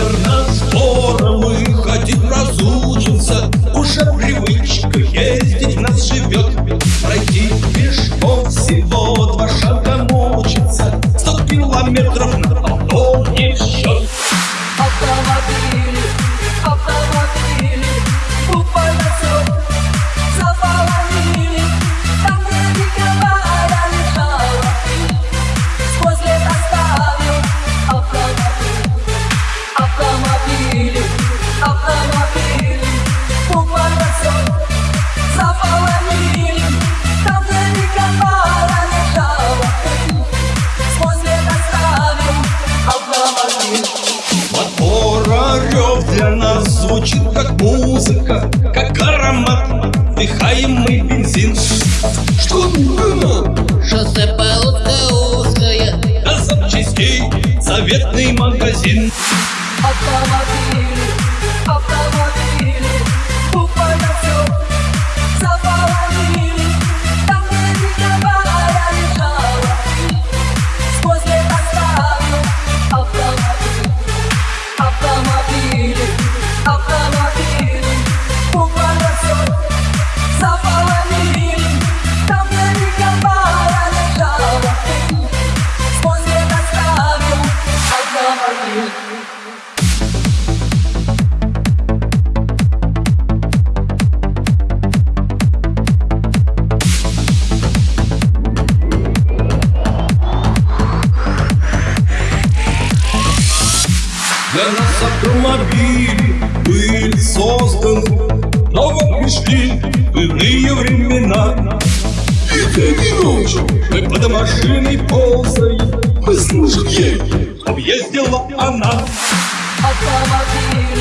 верно, скоро мы хотим разучиться Уже привычка ездить нас живет. Пройти пешком всего два шага мучиться. Сто километров на Как аромат, вдыхаемый бензин. Что нужно? Шоссе полоска узкая. До запчастей заветный магазин. Автомобили, нас автомобили были созданы Но вот пришли иные времена. И день и ночь мы под машиной ползаем Мы служим ей, объездила она. Автомобили,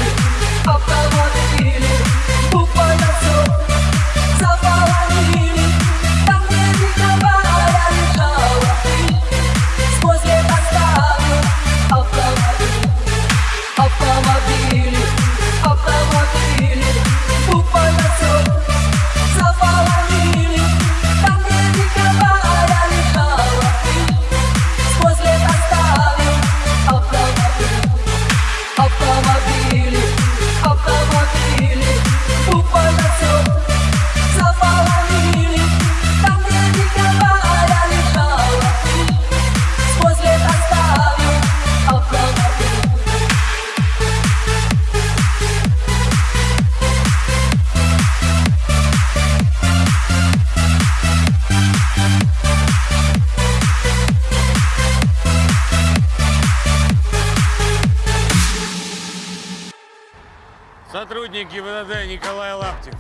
Сотрудник ГИБДД Николай Лаптев.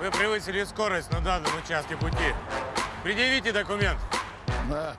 Вы превысили скорость на данном участке пути. Предъявите документ. Да.